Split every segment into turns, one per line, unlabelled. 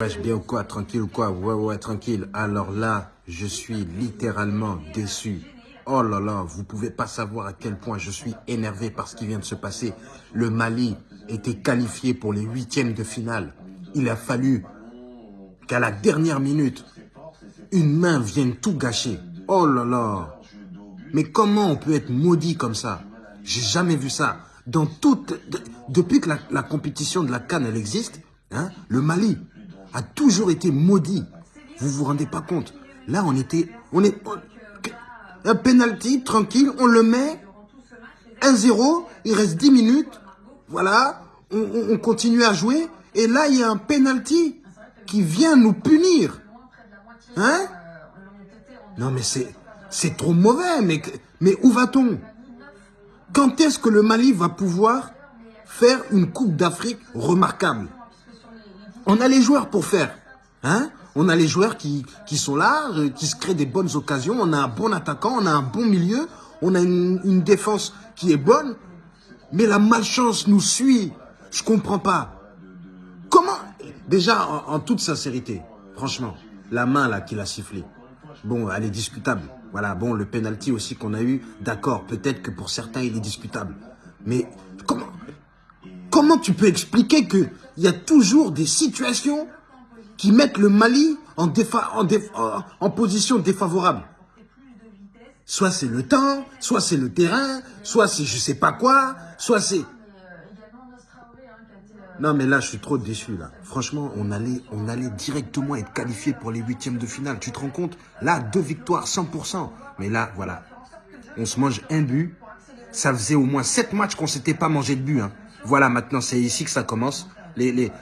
Bien ou quoi Tranquille ou quoi? Ouais, ouais, tranquille. Alors là, je suis littéralement déçu. Oh là là, vous pouvez pas savoir à quel point je suis énervé par ce qui vient de se passer. Le Mali était qualifié pour les huitièmes de finale. Il a fallu qu'à la dernière minute, une main vienne tout gâcher. Oh là là Mais comment on peut être maudit comme ça? J'ai jamais vu ça. Depuis que la, compétition de la Cannes existe, hein, le Mali a toujours été maudit. Vous vous rendez pas compte Là, on était, on est, un penalty tranquille, on le met 1-0, il reste 10 minutes, voilà, on, on- on continue à jouer, et là, il y a un penalty qui vient nous punir. Hein? Non, mais c'est, c'est trop mauvais, mais, mais où va-t-on? Quand est-ce que le Mali va pouvoir faire une Coupe d'Afrique remarquable? On a les joueurs pour faire. Hein? On a les joueurs qui, sont là, euh, qui se créent des bonnes occasions. On a un bon attaquant, on a un bon milieu, on a une, défense qui est bonne. Mais la malchance nous suit. Je comprends pas. Comment Déjà, en, toute sincérité, franchement, la main là qu'il a sifflé, bon, elle est discutable. Voilà, bon, le penalty aussi qu'on a eu, d'accord, peut-être que pour certains il est discutable. Mais comment Comment tu peux expliquer que il y a toujours des situations qui mettent le Mali en position défavorable? Soit c'est le temps, soit c'est le terrain, soit c'est je sais pas quoi, soit c'est... Non mais là je suis trop déçu là. Franchement on allait, on allait directement être qualifié pour les huitièmes de finale. Tu te rends compte? Là deux victoires 100%. Mais là voilà, on se mange un but. Ça faisait au moins sept matchs qu'on s'était pas mangé de but. hein. Voilà, maintenant c'est ici que ça commence.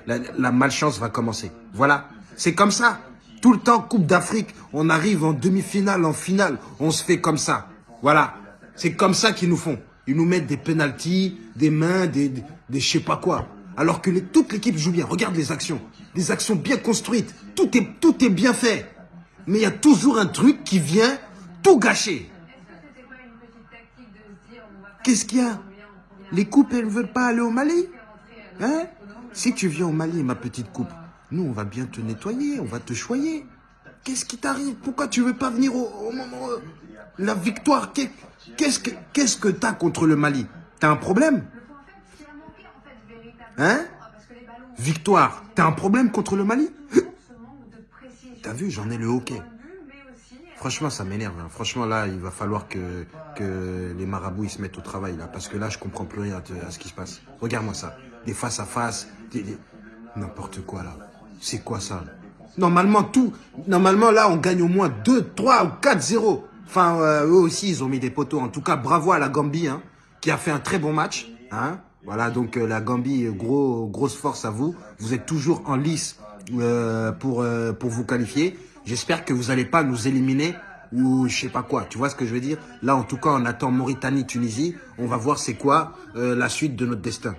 La, malchance va commencer. Voilà, c'est comme ça. Tout le temps, Coupe d'Afrique, on arrive en demi-finale, en finale, on se fait comme ça. Voilà, c'est comme ça qu'ils nous font. Ils nous mettent des penalties, des mains, des, je sais pas quoi. Alors que toute l'équipe joue bien. Regarde les actions. Des actions bien construites. Tout est, tout est bien fait. Mais il y a toujours un truc qui vient tout gâcher. Qu'est-ce qu'il y a? Les coupes, elles ne veulent pas aller au Mali Hein? Si tu viens au Mali, ma petite coupe, nous, on va bien te nettoyer, on va te choyer. Qu'est-ce qui t'arrive? Pourquoi tu veux pas venir au, moment... euh, La victoire, qu'est- qu'est-ce que qu'est-ce que t'as contre le Mali? T'as un problème? Hein? Victoire, t'as un problème contre le Mali? T'as vu, j'en ai le hockey. Franchement, ça m'énerve. hein. Franchement, là, il va falloir que, les marabouts ils se mettent au travail, là. Parce que là, je comprends plus rien à, ce qui se passe. Regarde-moi ça. Des face à face, des, n'importe quoi, là. C'est quoi ça? Normalement, tout. Normalement, là, on gagne au moins 2, 3 ou 4-0. Enfin, euh, eux aussi, ils ont mis des poteaux. En tout cas, bravo à la Gambie, hein, qui a fait un très bon match. Hein. Voilà, donc euh, la Gambie, gros, grosse force à vous. Vous êtes toujours en lice euh, pour vous qualifier. J'espère que vous n'allez pas nous éliminer ou je sais pas quoi. Tu vois ce que je veux dire? Là, en tout cas, on attend Mauritanie-Tunisie. On va voir c'est quoi euh, la suite de notre destin.